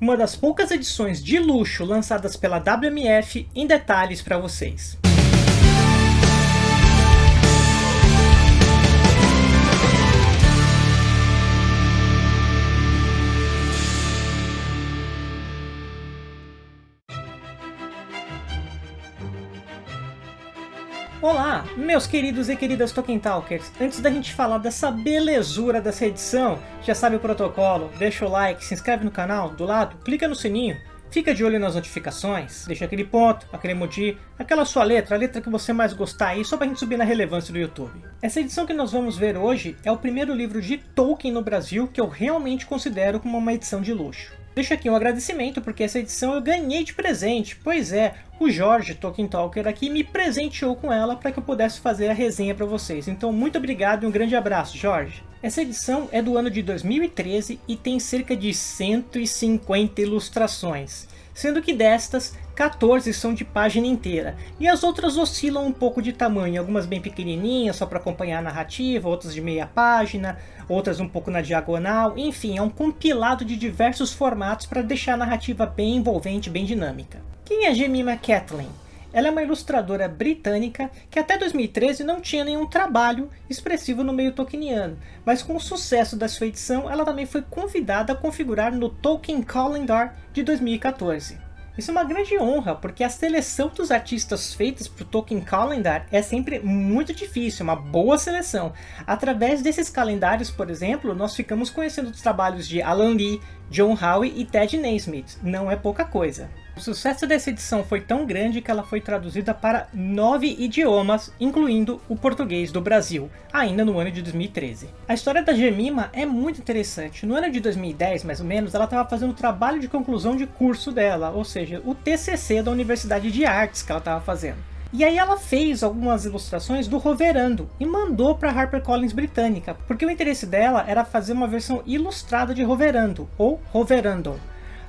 Uma das poucas edições de luxo lançadas pela WMF em detalhes para vocês. Meus queridos e queridas Tolkien Talkers! Antes da gente falar dessa belezura dessa edição, já sabe o protocolo, deixa o like, se inscreve no canal, do lado, clica no sininho, fica de olho nas notificações, deixa aquele ponto, aquele emoji, aquela sua letra, a letra que você mais gostar aí, só pra gente subir na relevância do YouTube. Essa edição que nós vamos ver hoje é o primeiro livro de Tolkien no Brasil que eu realmente considero como uma edição de luxo. Deixo aqui um agradecimento porque essa edição eu ganhei de presente, pois é, o Jorge Tolkien Talker aqui me presenteou com ela para que eu pudesse fazer a resenha para vocês. Então muito obrigado e um grande abraço, Jorge. Essa edição é do ano de 2013 e tem cerca de 150 ilustrações sendo que destas, 14 são de página inteira, e as outras oscilam um pouco de tamanho, algumas bem pequenininhas só para acompanhar a narrativa, outras de meia página, outras um pouco na diagonal, enfim, é um compilado de diversos formatos para deixar a narrativa bem envolvente, bem dinâmica. Quem é Jemima Catlin? Ela é uma ilustradora britânica que até 2013 não tinha nenhum trabalho expressivo no meio tolkieniano, mas com o sucesso da sua edição, ela também foi convidada a configurar no Tolkien Calendar de 2014. Isso é uma grande honra, porque a seleção dos artistas feitas para o Tolkien Calendar é sempre muito difícil, uma boa seleção. Através desses calendários, por exemplo, nós ficamos conhecendo os trabalhos de Alan Lee, John Howe e Ted Naismith. Não é pouca coisa. O sucesso dessa edição foi tão grande que ela foi traduzida para nove idiomas, incluindo o português do Brasil, ainda no ano de 2013. A história da Gemima é muito interessante. No ano de 2010, mais ou menos, ela estava fazendo o trabalho de conclusão de curso dela, ou seja, o TCC da Universidade de Artes que ela estava fazendo. E aí ela fez algumas ilustrações do Roverando e mandou para a HarperCollins britânica, porque o interesse dela era fazer uma versão ilustrada de Roverando, ou Roverandom.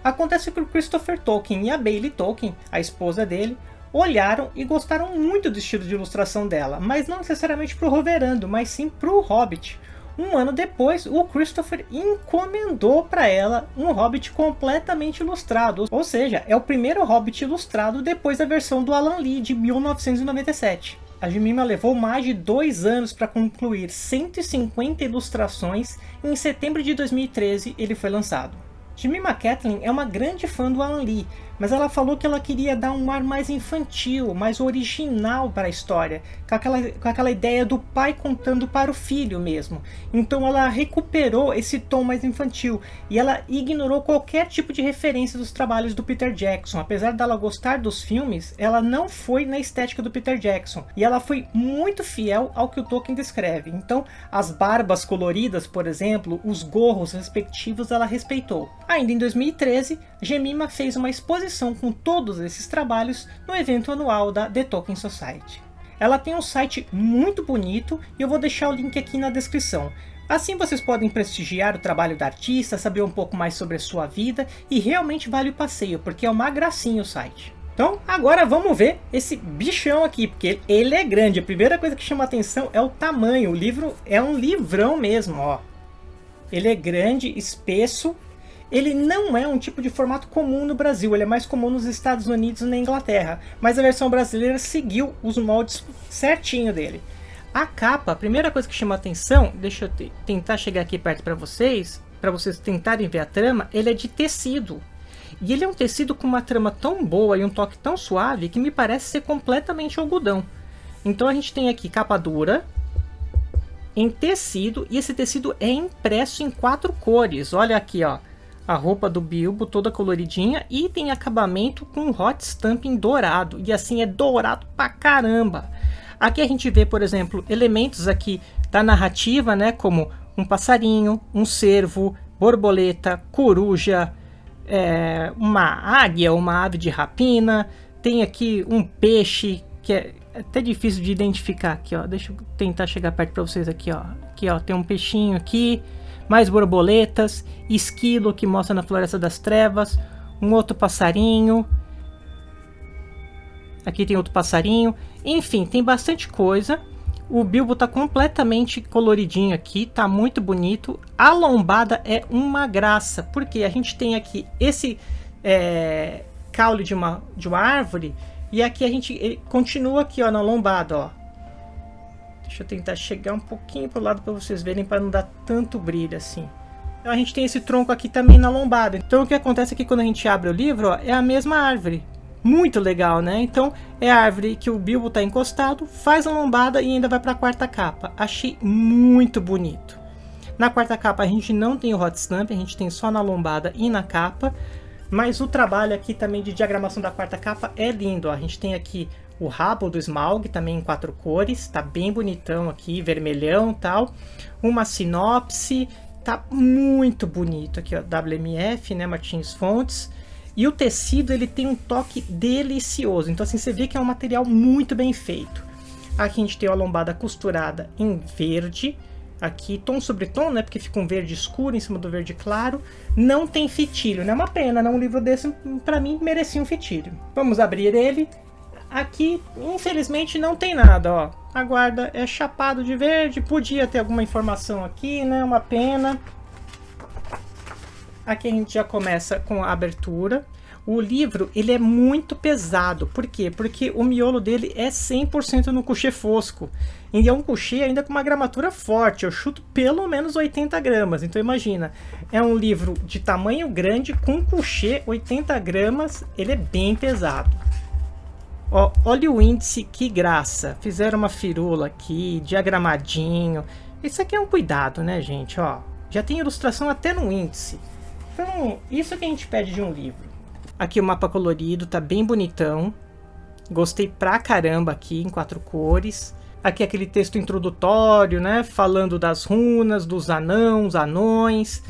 Acontece que o Christopher Tolkien e a Bailey Tolkien, a esposa dele, olharam e gostaram muito do estilo de ilustração dela, mas não necessariamente para o Roverando, mas sim para o Hobbit. Um ano depois, o Christopher encomendou para ela um Hobbit completamente ilustrado, ou seja, é o primeiro Hobbit ilustrado depois da versão do Alan Lee de 1997. A Jemima levou mais de dois anos para concluir 150 ilustrações e em setembro de 2013 ele foi lançado. Jemima Catlin é uma grande fã do Alan Lee, mas ela falou que ela queria dar um ar mais infantil, mais original para a história, com aquela, com aquela ideia do pai contando para o filho mesmo. Então ela recuperou esse tom mais infantil, e ela ignorou qualquer tipo de referência dos trabalhos do Peter Jackson. Apesar dela gostar dos filmes, ela não foi na estética do Peter Jackson, e ela foi muito fiel ao que o Tolkien descreve. Então as barbas coloridas, por exemplo, os gorros respectivos ela respeitou. Ainda em 2013, Gemima fez uma exposição com todos esses trabalhos no evento anual da The Tolkien Society. Ela tem um site muito bonito e eu vou deixar o link aqui na descrição. Assim vocês podem prestigiar o trabalho da artista, saber um pouco mais sobre a sua vida e realmente vale o passeio, porque é uma gracinha o site. Então agora vamos ver esse bichão aqui, porque ele é grande. A primeira coisa que chama atenção é o tamanho. O livro é um livrão mesmo, ó. Ele é grande, espesso ele não é um tipo de formato comum no Brasil, ele é mais comum nos Estados Unidos e na Inglaterra, mas a versão brasileira seguiu os moldes certinho dele. A capa, a primeira coisa que chama atenção, deixa eu tentar chegar aqui perto para vocês, para vocês tentarem ver a trama, ele é de tecido. E ele é um tecido com uma trama tão boa e um toque tão suave que me parece ser completamente algodão. Então a gente tem aqui capa dura, em tecido, e esse tecido é impresso em quatro cores. Olha aqui, ó a roupa do Bilbo toda coloridinha e tem acabamento com hot stamping dourado. E assim é dourado pra caramba. Aqui a gente vê, por exemplo, elementos aqui da narrativa, né? Como um passarinho, um cervo, borboleta, coruja, é, uma águia, uma ave de rapina. Tem aqui um peixe que é até difícil de identificar aqui, ó. Deixa eu tentar chegar perto para vocês aqui, ó. Aqui, ó, tem um peixinho aqui mais borboletas, esquilo que mostra na Floresta das Trevas, um outro passarinho. Aqui tem outro passarinho. Enfim, tem bastante coisa. O Bilbo tá completamente coloridinho aqui, tá muito bonito. A lombada é uma graça, porque a gente tem aqui esse é, caule de uma, de uma árvore e aqui a gente continua aqui ó, na lombada, ó. Deixa eu tentar chegar um pouquinho pro lado para vocês verem para não dar tanto brilho assim. Então a gente tem esse tronco aqui também na lombada. Então o que acontece aqui quando a gente abre o livro ó, é a mesma árvore. Muito legal, né? Então é a árvore que o Bilbo está encostado, faz a lombada e ainda vai para a quarta capa. Achei muito bonito. Na quarta capa a gente não tem o hot stamp, a gente tem só na lombada e na capa. Mas o trabalho aqui também de diagramação da quarta capa é lindo. Ó. A gente tem aqui o rabo do Smaug, também em quatro cores. Tá bem bonitão aqui, vermelhão tal. Uma sinopse. Tá muito bonito aqui, ó. WMF, né? Martins Fontes. E o tecido ele tem um toque delicioso. Então assim, você vê que é um material muito bem feito. Aqui a gente tem a lombada costurada em verde. Aqui, tom sobre tom, né? Porque fica um verde escuro em cima do verde claro. Não tem fitilho, né? É uma pena, né? Um livro desse, para mim, merecia um fitilho. Vamos abrir ele. Aqui, infelizmente, não tem nada, ó. A guarda é chapado de verde. Podia ter alguma informação aqui, né? Uma pena. Aqui a gente já começa com a abertura. O livro, ele é muito pesado. Por quê? Porque o miolo dele é 100% no coucher fosco. E é um coucher ainda com uma gramatura forte. Eu chuto pelo menos 80 gramas. Então imagina, é um livro de tamanho grande com coucher 80 gramas. Ele é bem pesado. Ó, olha o índice, que graça. Fizeram uma firula aqui, diagramadinho. Isso aqui é um cuidado, né, gente? Ó, já tem ilustração até no índice. Então, isso que a gente pede de um livro. Aqui o mapa colorido, tá bem bonitão. Gostei pra caramba aqui, em quatro cores. Aqui aquele texto introdutório, né? Falando das runas, dos anãos, anões.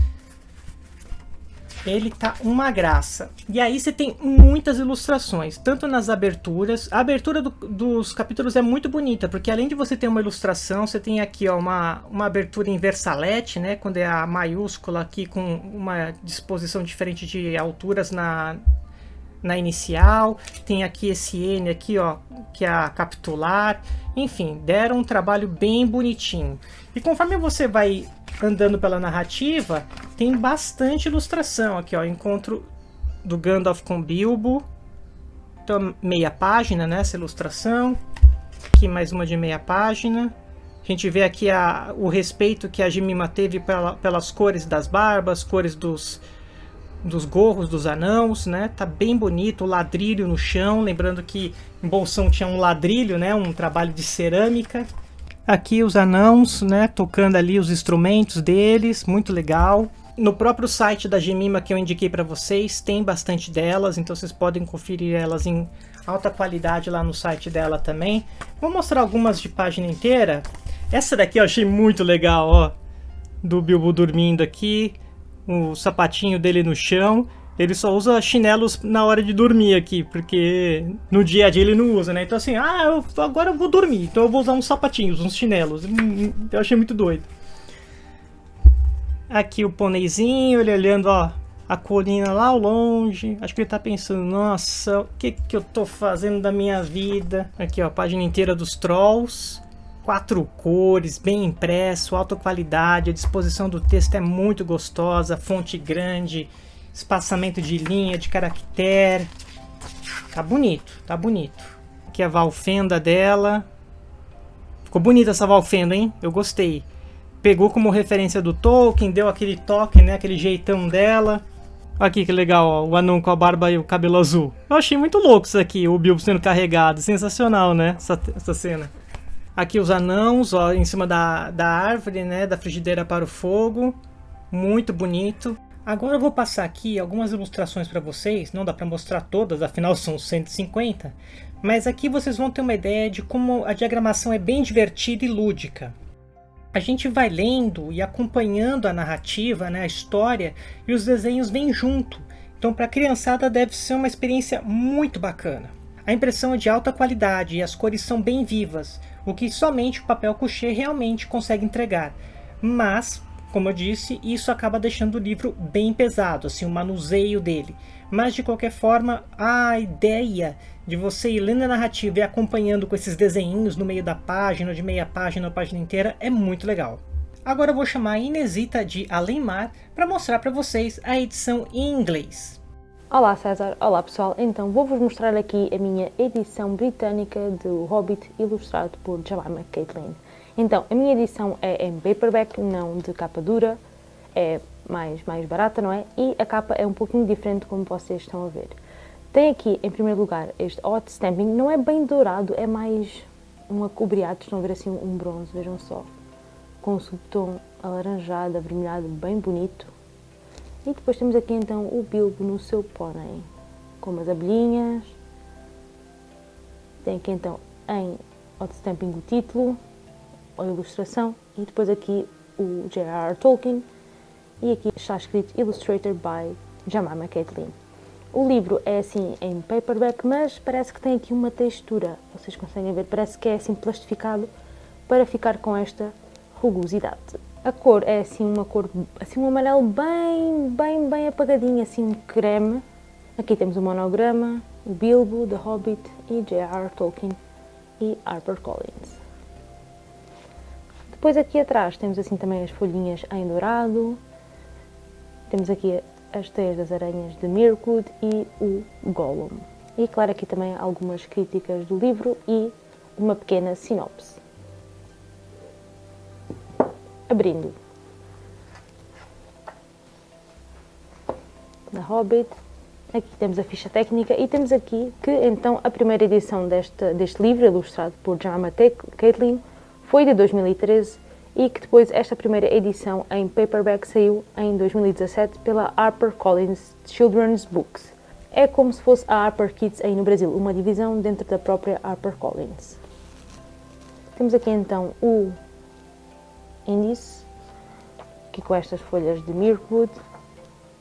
Ele tá uma graça. E aí você tem muitas ilustrações, tanto nas aberturas. A abertura do, dos capítulos é muito bonita, porque além de você ter uma ilustração, você tem aqui ó, uma, uma abertura em versalete, né? Quando é a maiúscula aqui com uma disposição diferente de alturas na, na inicial. Tem aqui esse N aqui, ó, que é a capitular. Enfim, deram um trabalho bem bonitinho. E conforme você vai andando pela narrativa, tem bastante ilustração aqui, ó. Encontro do Gandalf com Bilbo. Então, meia página, né, essa ilustração. Aqui mais uma de meia página. A gente vê aqui a, o respeito que a Jemima teve pela, pelas cores das barbas, cores dos, dos gorros dos anãos, né? Tá bem bonito, o ladrilho no chão, lembrando que em Bolsão tinha um ladrilho, né? Um trabalho de cerâmica. Aqui os anãos, né, tocando ali os instrumentos deles, muito legal. No próprio site da Gemima que eu indiquei para vocês, tem bastante delas, então vocês podem conferir elas em alta qualidade lá no site dela também. Vou mostrar algumas de página inteira. Essa daqui eu achei muito legal, ó, do Bilbo dormindo aqui, o sapatinho dele no chão. Ele só usa chinelos na hora de dormir aqui, porque no dia a dia ele não usa, né? Então assim, ah, eu, agora eu vou dormir, então eu vou usar uns sapatinhos, uns chinelos. Hum, eu achei muito doido. Aqui o pôneizinho, ele olhando, ó, a colina lá ao longe. Acho que ele tá pensando, nossa, o que que eu tô fazendo da minha vida? Aqui, ó, a página inteira dos Trolls. Quatro cores, bem impresso, alta qualidade, a disposição do texto é muito gostosa, fonte grande, espaçamento de linha, de caractere. Tá bonito, tá bonito. Aqui a valfenda dela. Ficou bonita essa valfenda, hein? Eu gostei. Pegou como referência do Tolkien, deu aquele toque, né? Aquele jeitão dela. Aqui que legal, ó, o anão com a barba e o cabelo azul. Eu achei muito louco isso aqui, o Bilbo sendo carregado. Sensacional, né? Essa, essa cena. Aqui os anãos, ó, em cima da, da árvore, né? Da frigideira para o fogo. Muito bonito. Agora eu vou passar aqui algumas ilustrações para vocês, não dá para mostrar todas, afinal são 150, mas aqui vocês vão ter uma ideia de como a diagramação é bem divertida e lúdica. A gente vai lendo e acompanhando a narrativa, né, a história, e os desenhos vêm junto, então para a criançada deve ser uma experiência muito bacana. A impressão é de alta qualidade e as cores são bem vivas, o que somente o papel couché realmente consegue entregar, mas como eu disse, isso acaba deixando o livro bem pesado, assim, o manuseio dele. Mas de qualquer forma, a ideia de você ir lendo a narrativa e acompanhando com esses desenhinhos no meio da página, de meia página ou página inteira, é muito legal. Agora eu vou chamar a Inesita de Além Mar para mostrar para vocês a edição em inglês. Olá César, olá pessoal, então vou-vos mostrar aqui a minha edição britânica do Hobbit ilustrado por Jemima Caitlin. Então, a minha edição é em paperback, não de capa dura, é mais, mais barata, não é? E a capa é um pouquinho diferente como vocês estão a ver. Tem aqui, em primeiro lugar, este hot stamping, não é bem dourado, é mais um acobreado, estão a ver assim um bronze, vejam só com um subtom alaranjado, avermelhado, bem bonito. E depois temos aqui então o Bilbo no seu pônei, com umas abelhinhas. Tem aqui então em hot stamping o título, a ilustração e depois aqui o J.R.R. Tolkien e aqui está escrito Illustrated by Jemima Caitlin. O livro é assim em paperback, mas parece que tem aqui uma textura, vocês conseguem ver, parece que é assim plastificado para ficar com esta rugosidade. A cor é assim uma cor, assim um amarelo bem, bem, bem apagadinho, assim um creme. Aqui temos o monograma, o Bilbo, The Hobbit e J.R. Tolkien e HarperCollins. Depois aqui atrás temos assim também as folhinhas em dourado, temos aqui as teias das aranhas de Mirkwood e o Gollum. E claro aqui também algumas críticas do livro e uma pequena sinopse abrindo. Da Hobbit. Aqui temos a ficha técnica e temos aqui que então a primeira edição deste, deste livro, ilustrado por Jemima Caitlin, foi de 2013 e que depois esta primeira edição em paperback saiu em 2017 pela HarperCollins Children's Books. É como se fosse a Harper Kids aí no Brasil, uma divisão dentro da própria HarperCollins. Temos aqui então o índice, aqui com estas folhas de Mirkwood.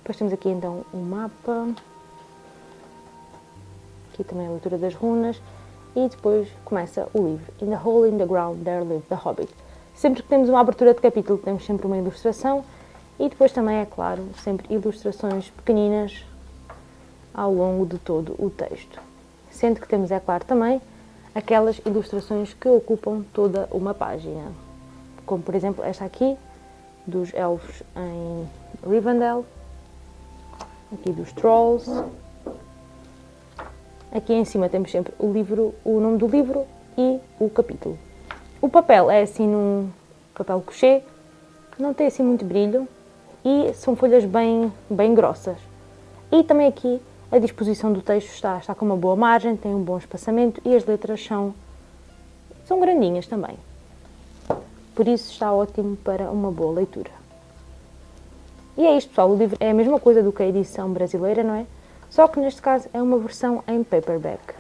Depois temos aqui então um mapa, aqui também a leitura das runas e depois começa o livro. In the hole in the ground there lived the hobbit. Sempre que temos uma abertura de capítulo temos sempre uma ilustração e depois também, é claro, sempre ilustrações pequeninas ao longo de todo o texto. Sendo que temos, é claro, também aquelas ilustrações que ocupam toda uma página como por exemplo esta aqui, dos elfos em Rivendell, aqui dos Trolls. Aqui em cima temos sempre o livro, o nome do livro e o capítulo. O papel é assim num papel couché, não tem assim muito brilho e são folhas bem, bem grossas. E também aqui a disposição do texto está, está com uma boa margem, tem um bom espaçamento e as letras são, são grandinhas também por isso está ótimo para uma boa leitura. E é isto pessoal, o livro é a mesma coisa do que a edição brasileira, não é? Só que neste caso é uma versão em paperback.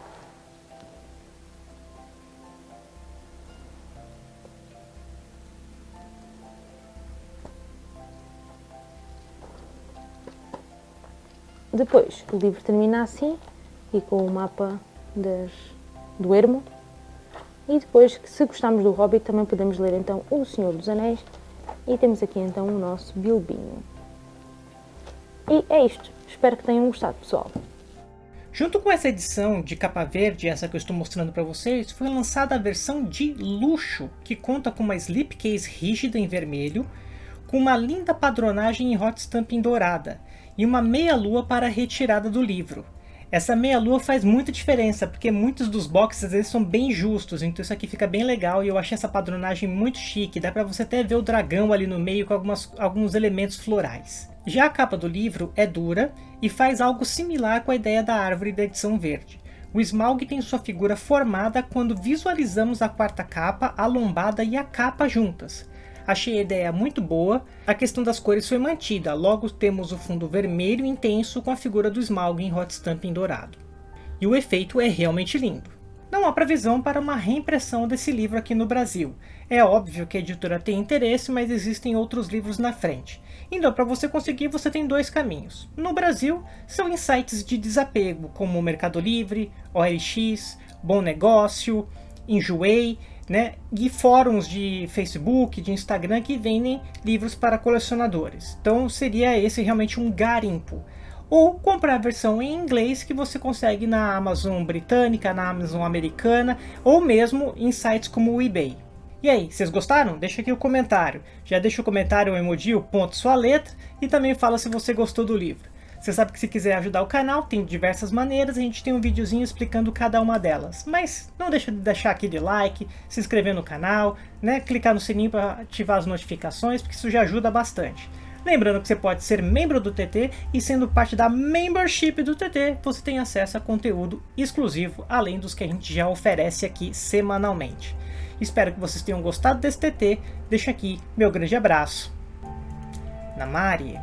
Depois, o livro termina assim, e com o mapa das, do ermo, e depois, se gostarmos do Hobbit, também podemos ler então O Senhor dos Anéis. E temos aqui então o nosso Bilbinho. E é isto. Espero que tenham gostado, pessoal. Junto com essa edição de capa verde, essa que eu estou mostrando para vocês, foi lançada a versão de luxo, que conta com uma slipcase rígida em vermelho, com uma linda padronagem em hot stamping dourada, e uma meia-lua para a retirada do livro. Essa meia-lua faz muita diferença, porque muitos dos boxes às vezes são bem justos, então isso aqui fica bem legal e eu achei essa padronagem muito chique, dá pra você até ver o dragão ali no meio com algumas, alguns elementos florais. Já a capa do livro é dura e faz algo similar com a ideia da árvore da edição verde. O Smaug tem sua figura formada quando visualizamos a quarta capa, a lombada e a capa juntas. Achei a ideia muito boa, a questão das cores foi mantida, logo temos o fundo vermelho intenso com a figura do Smaug em hot stamping dourado. E o efeito é realmente lindo. Não há previsão para uma reimpressão desse livro aqui no Brasil. É óbvio que a editora tem interesse, mas existem outros livros na frente. Então, para você conseguir, você tem dois caminhos. No Brasil, são em sites de desapego, como Mercado Livre, OLX, Bom Negócio, Enjoei, né, e fóruns de Facebook, de Instagram que vendem livros para colecionadores. Então seria esse realmente um garimpo. Ou comprar a versão em inglês que você consegue na Amazon britânica, na Amazon americana, ou mesmo em sites como o eBay. E aí, vocês gostaram? Deixa aqui o comentário. Já deixa o comentário, o emoji, o ponto, sua letra e também fala se você gostou do livro. Você sabe que se quiser ajudar o canal, tem diversas maneiras, a gente tem um videozinho explicando cada uma delas. Mas não deixa de deixar aquele like, se inscrever no canal, né, clicar no sininho para ativar as notificações, porque isso já ajuda bastante. Lembrando que você pode ser membro do TT e sendo parte da membership do TT, você tem acesso a conteúdo exclusivo, além dos que a gente já oferece aqui semanalmente. Espero que vocês tenham gostado desse TT, deixo aqui meu grande abraço. Namari.